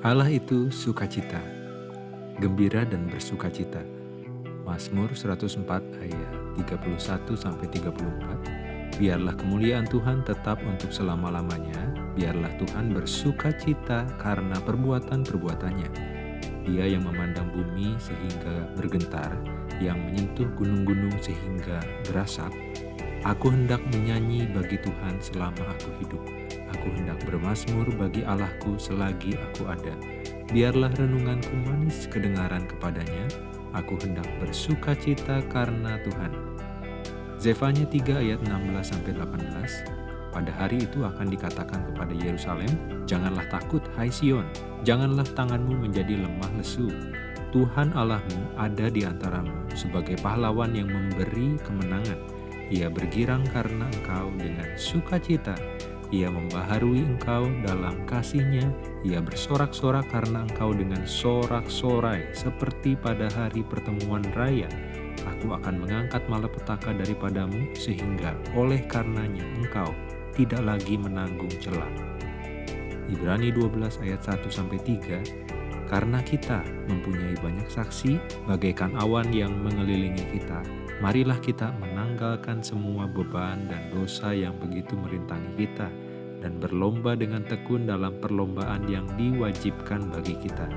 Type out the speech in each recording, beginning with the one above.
Allah itu sukacita, gembira dan bersukacita. Mazmur 104 ayat 31 sampai 34. Biarlah kemuliaan Tuhan tetap untuk selama-lamanya, biarlah Tuhan bersukacita karena perbuatan-perbuatannya. Dia yang memandang bumi sehingga bergentar, yang menyentuh gunung-gunung sehingga berasap. Aku hendak menyanyi bagi Tuhan selama aku hidup Aku hendak bermasmur bagi Allahku selagi aku ada. Biarlah renunganku manis kedengaran kepadanya. Aku hendak bersuka cita karena Tuhan. Zefanya 3 ayat 16-18 Pada hari itu akan dikatakan kepada Yerusalem, Janganlah takut, hai Sion, janganlah tanganmu menjadi lemah lesu. Tuhan Allahmu ada di antaramu sebagai pahlawan yang memberi kemenangan. Ia bergirang karena engkau dengan sukacita ia membaharui engkau dalam kasihnya, ia bersorak-sorak karena engkau dengan sorak-sorai, seperti pada hari pertemuan raya. Aku akan mengangkat malapetaka daripadamu, sehingga oleh karenanya engkau tidak lagi menanggung celah. Ibrani 12 ayat 1-3 Karena kita mempunyai banyak saksi, bagaikan awan yang mengelilingi kita, Marilah kita menanggalkan semua beban dan dosa yang begitu merintangi kita dan berlomba dengan tekun dalam perlombaan yang diwajibkan bagi kita.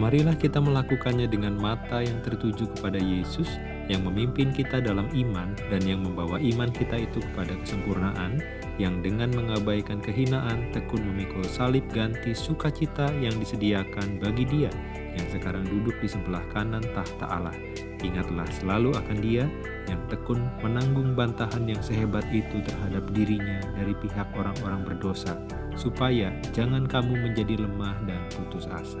Marilah kita melakukannya dengan mata yang tertuju kepada Yesus yang memimpin kita dalam iman dan yang membawa iman kita itu kepada kesempurnaan, yang dengan mengabaikan kehinaan tekun memikul salib ganti sukacita yang disediakan bagi dia yang sekarang duduk di sebelah kanan tahta Allah. Ingatlah selalu akan dia yang tekun menanggung bantahan yang sehebat itu terhadap dirinya dari pihak orang-orang berdosa, supaya jangan kamu menjadi lemah dan putus asa.